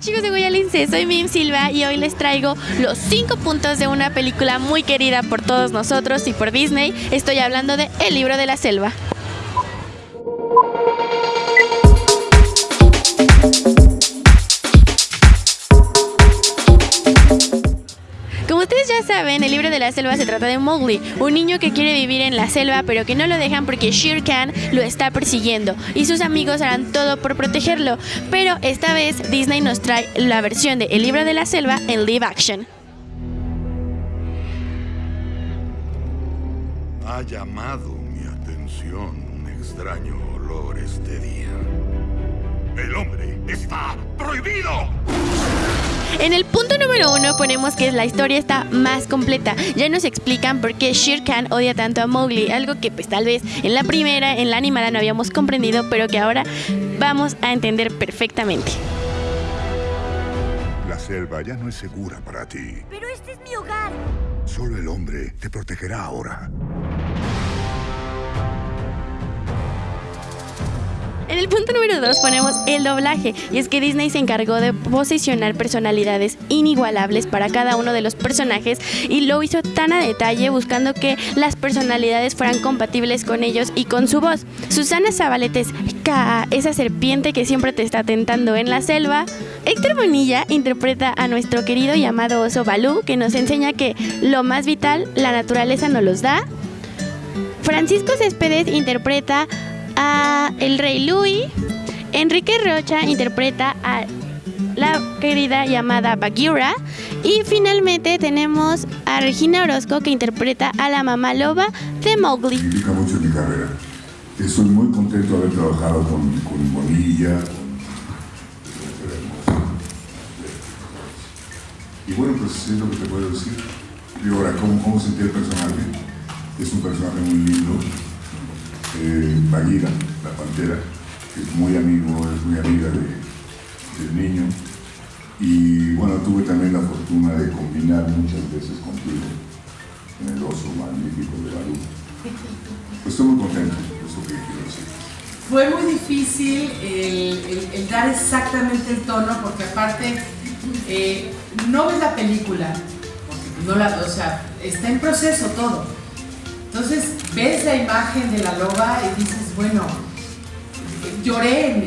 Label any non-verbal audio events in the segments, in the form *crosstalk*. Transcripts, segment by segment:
Chicos de Guayalince, soy Mim Silva y hoy les traigo los 5 puntos de una película muy querida por todos nosotros y por Disney. Estoy hablando de El libro de la selva. Saben, el libro de la selva se trata de Mowgli, un niño que quiere vivir en la selva pero que no lo dejan porque Shere Khan lo está persiguiendo y sus amigos harán todo por protegerlo. Pero esta vez Disney nos trae la versión de El libro de la selva en live action. Ha llamado mi atención un extraño olor este día. El hombre está prohibido. En el punto número uno ponemos que la historia está más completa. Ya nos explican por qué Shere Khan odia tanto a Mowgli, algo que pues tal vez en la primera, en la animada no habíamos comprendido, pero que ahora vamos a entender perfectamente. La selva ya no es segura para ti. Pero este es mi hogar. Solo el hombre te protegerá ahora. En el punto número 2 ponemos el doblaje, y es que Disney se encargó de posicionar personalidades inigualables para cada uno de los personajes y lo hizo tan a detalle buscando que las personalidades fueran compatibles con ellos y con su voz. Susana Zabaleta es esa serpiente que siempre te está tentando en la selva. Héctor Bonilla interpreta a nuestro querido y amado oso Balú, que nos enseña que lo más vital la naturaleza nos los da. Francisco Céspedes interpreta a el rey Louis. Enrique Rocha interpreta a la querida llamada Bagheera. Y finalmente tenemos a Regina Orozco que interpreta a la mamá loba de Mowgli. Mucho mi carrera. Estoy muy contento de haber trabajado con, con Bonilla, con... Y bueno, pues es lo que te puedo decir. Y ahora, ¿cómo, cómo sentí el personaje? Es un personaje muy lindo. Eh, la pantera, que es muy amigo, es muy amiga de, del niño. Y bueno, tuve también la fortuna de combinar muchas veces contigo en el oso magnífico de Balú. Pues estoy muy contento, eso que quiero decir. Fue muy difícil el, dar exactamente el tono porque aparte eh, no ves la película, no la, o sea, está en proceso todo. Entonces ves la imagen de la loba y dices, bueno, lloré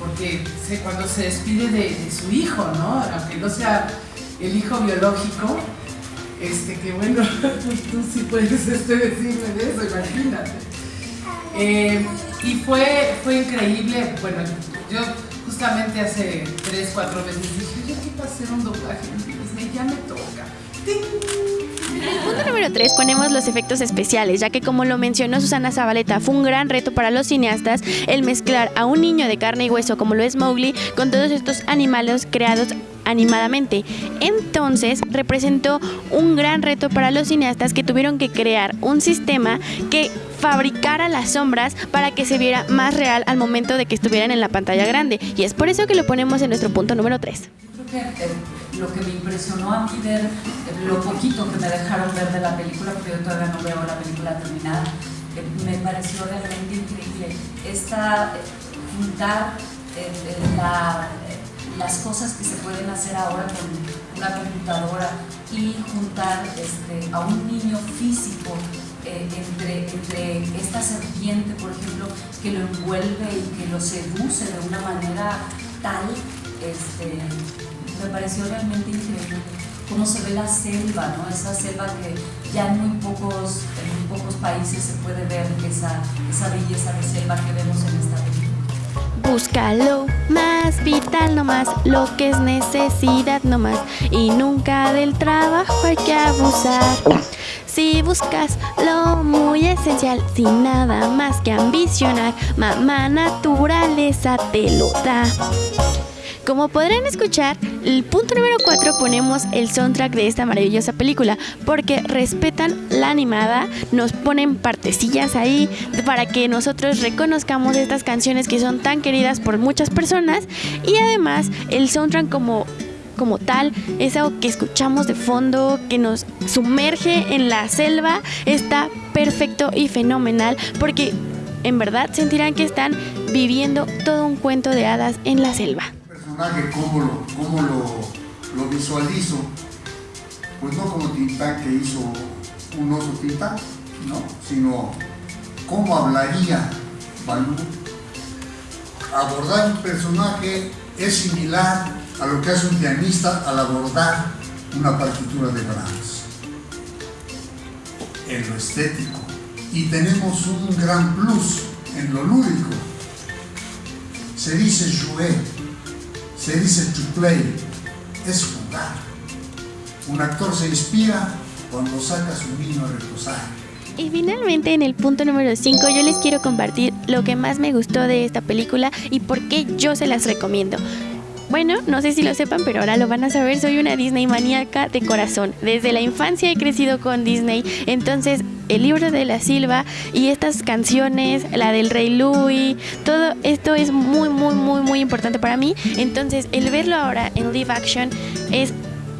porque cuando se despide de, su hijo, ¿no? Aunque no sea el hijo biológico, este, que bueno, *laughs* tú sí puedes este, decirme de eso, imagínate. Eh, y fue, fue increíble, bueno, yo justamente hace 3, 4 meses dije, yo quiero hacer un doblaje ya me toca. Punto número 3 ponemos los efectos especiales, ya que como lo mencionó Susana Zabaleta, fue un gran reto para los cineastas el mezclar a un niño de carne y hueso como lo es Mowgli con todos estos animales creados animadamente. Entonces representó un gran reto para los cineastas que tuvieron que crear un sistema que fabricara las sombras para que se viera más real al momento de que estuvieran en la pantalla grande. Y es por eso que lo ponemos en nuestro punto número 3. Lo que me impresionó a mí ver, lo poquito que me dejaron ver de la película, porque yo todavía no veo la película terminada, me pareció realmente increíble. Esta, eh, juntar eh, eh, la- las cosas que se pueden hacer ahora con una computadora y juntar este, a un niño físico entre, entre esta serpiente, por ejemplo, que lo envuelve y que lo seduce de una manera tal, este, me pareció realmente increíble cómo se ve la selva, ¿no? Esa selva que ya en muy pocos, en muy pocos países se puede ver esa, esa belleza de selva que vemos en esta película. Búscalo más vital nomás, lo que es necesidad nomás y nunca del trabajo hay que abusar. Si buscas lo muy esencial, sin nada más que ambicionar, mamá naturaleza te lo da. Como podrán escuchar, el punto número 4 ponemos el soundtrack de esta maravillosa película, porque respetan la animada, nos ponen partecillas ahí para que nosotros reconozcamos estas canciones que son tan queridas por muchas personas y además el soundtrack como como tal, es algo que escuchamos de fondo, que nos sumerge en la selva, está perfecto y fenomenal porque en verdad sentirán que están viviendo todo un cuento de hadas en la selva. Personaje, cómo lo, cómo lo, lo visualizo, pues no como Tintán que hizo un oso Tintán, ¿no? sino cómo hablaría Balú. Abordar un personaje es similar a lo que hace un pianista al abordar una partitura de Brahms, en lo estético. Y tenemos un gran plus en lo lúdico. Se dice jouer, se dice to play, es jugar. Un actor se inspira cuando saca su niño a reposar. Y finalmente en el punto número 5 yo les quiero compartir lo que más me gustó de esta película y por qué yo se las recomiendo. Bueno, no sé si lo sepan, pero ahora lo van a saber. Soy una Disney maníaca de corazón. Desde la infancia he crecido con Disney. Entonces, el libro de la Silva y estas canciones, la del Rey Louis, todo esto es muy, muy, muy, muy importante para mí. Entonces, el verlo ahora en live action es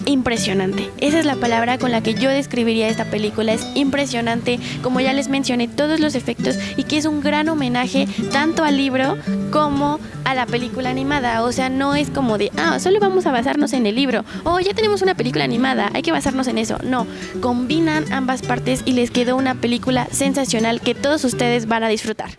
impresionante. Esa es la palabra con la que yo describiría esta película. Es impresionante, como ya les mencioné, todos los efectos y que es un gran homenaje tanto al libro como a la película animada. O sea, no es como de, ah, solo vamos a basarnos en el libro. O ya tenemos una película animada, hay que basarnos en eso. No, combinan ambas partes y les quedó una película sensacional que todos ustedes van a disfrutar.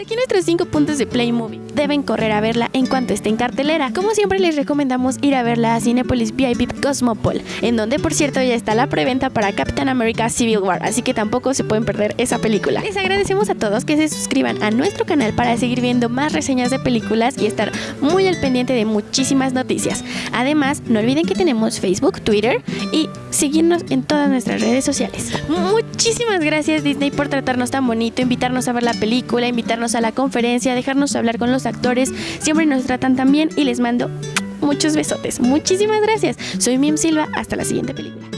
Aquí nuestros 5 puntos de Play Movie. Deben correr a verla en cuanto esté en cartelera. Como siempre les recomendamos ir a verla a Cinepolis VIP Cosmopol, en donde por cierto ya está la preventa para Captain America Civil War, así que tampoco se pueden perder esa película. Les agradecemos a todos que se suscriban a nuestro canal para seguir viendo más reseñas de películas y estar muy al pendiente de muchísimas noticias. Además, no olviden que tenemos Facebook, Twitter y seguirnos en todas nuestras redes sociales. Muchísimas gracias Disney por tratarnos tan bonito, invitarnos a ver la película, a la conferencia, dejarnos hablar con los actores. Siempre nos tratan tan bien y les mando muchos besotes. Muchísimas gracias. Soy Mim Silva. Hasta la siguiente película.